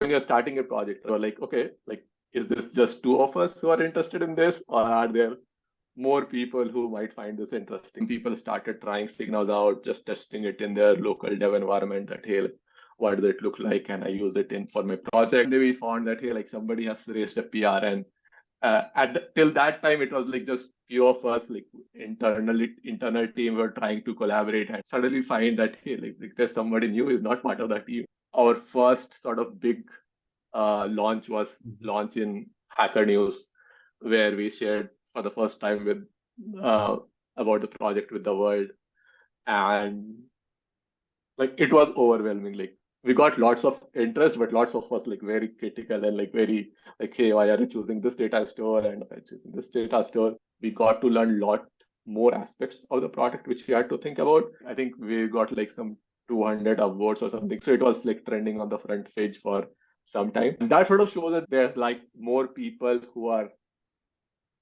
when you're starting a project, you're like, okay, like, is this just two of us who are interested in this, or are there more people who might find this interesting? People started trying SigNoz out, just testing it in their local dev environment. That hey, what does it look like? Can I use it in for my project? And then we found that hey, like somebody has raised a PR and uh, at the, till that time it was like just few of us like internally internal team were trying to collaborate and suddenly find that hey like, like there's somebody new is not part of that team our first sort of big uh, launch was launch in hacker news where we shared for the first time with uh, about the project with the world and like it was overwhelming like we got lots of interest, but lots of us like very critical and like very like, hey, why are you choosing this data store and choosing this data store? We got to learn a lot more aspects of the product which we had to think about. I think we got like some 200 upvotes or something. So it was like trending on the front page for some time. And that sort of shows that there's like more people who are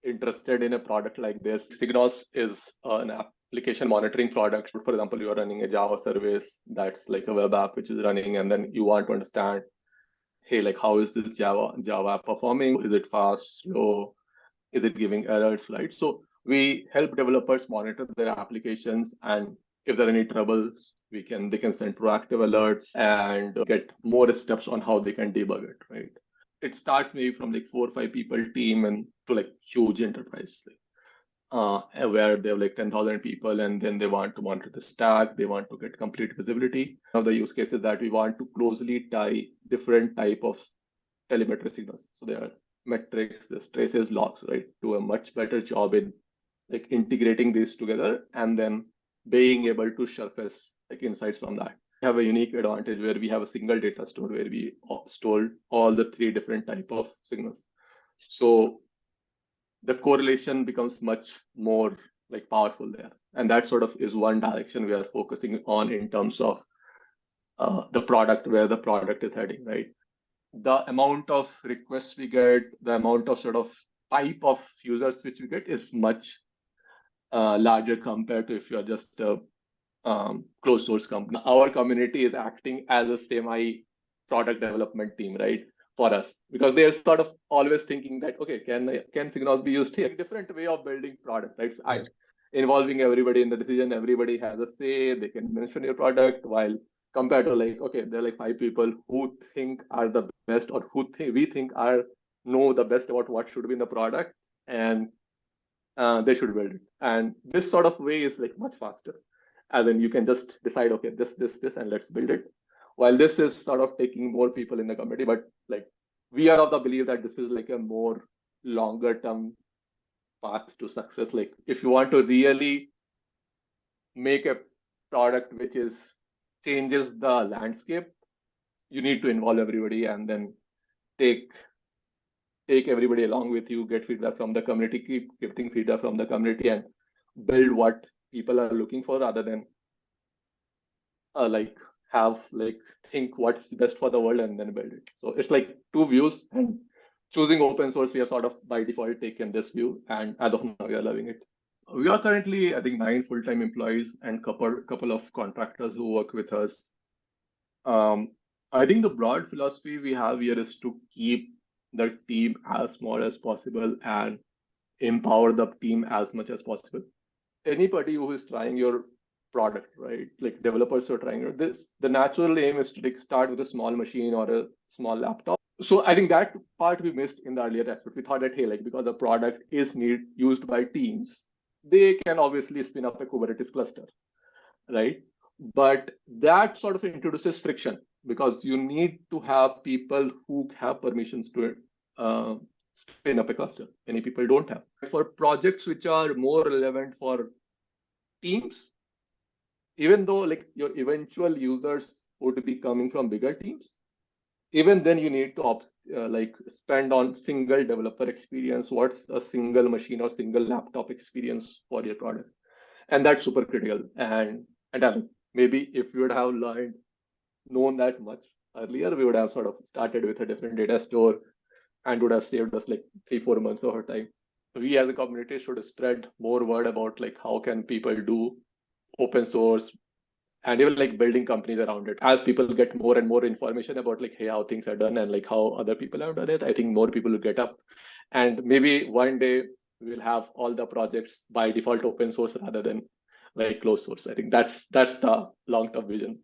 interested in a product like this. SigNoz is an application monitoring product. For example, you are running a Java service that's like a web app which is running, and then you want to understand, hey, like how is this Java Java performing? Is it fast, slow? Is it giving errors, right? So we help developers monitor their applications and if there are any troubles, we can they can send proactive alerts and get more steps on how they can debug it, right? It starts maybe from like four or five people team and to like huge enterprise. Like uh, where they have like 10,000 people and then they want to monitor the stack, they want to get complete visibility. Now the use case is that we want to closely tie different type of telemetry signals. So there are metrics, the traces, logs, right? Do a much better job in like integrating these together and then being able to surface like insights from that. We have a unique advantage where we have a single data store where we store all the three different type of signals. So the correlation becomes much more like powerful there. And that sort of is one direction we are focusing on in terms of uh, the product, where the product is heading, right? The amount of requests we get, the amount of sort of type of users which we get is much larger compared to if you're just a um, closed source company. Our community is acting as a semi product development team, right? for us because they're sort of always thinking that okay can can SigNoz be used here different way of building product right so I, involving everybody in the decision everybody has a say they can mention your product while compared to like okay there are like five people who think are the best or who think we think are know the best about what should be in the product and uh, they should build it. And this sort of way is like much faster. And then you can just decide okay this this this and let's build it. While this is sort of taking more people in the community, but like we are of the belief that this is like a more longer term path to success. Like if you want to really make a product which is changes the landscape, you need to involve everybody and then take take everybody along with you, get feedback from the community, keep getting feedback from the community and build what people are looking for rather than uh, like have like think what's best for the world and then build it. So it's like two views and choosing open source, we have sort of by default taken this view and as of now we are loving it. We are currently, I think, nine full-time employees and couple couple of contractors who work with us. Um, I think the broad philosophy we have here is to keep the team as small as possible and empower the team as much as possible. Anybody who is trying your product, right? Like developers who are trying this. The natural aim is to like start with a small machine or a small laptop. So I think that part we missed in the earlier aspect. We thought that hey, like because the product is need used by teams, they can obviously spin up a Kubernetes cluster, right? But that sort of introduces friction because you need to have people who have permissions to uh, spin up a cluster. Many people don't have. For projects which are more relevant for teams, even though like your eventual users would be coming from bigger teams, even then you need to uh, like spend on single developer experience. What's a single machine or single laptop experience for your product? And that's super critical. And and maybe if we would have learned, known that much earlier, we would have sort of started with a different data store and would have saved us like three, four months of our time. We as a community should spread more word about like how can people do open source, and even like building companies around it. As people get more and more information about like hey how things are done and like how other people have done it i think more people will get up. And maybe one day we'll have all the projects by default open source rather than like closed source. I think that's that's the long term vision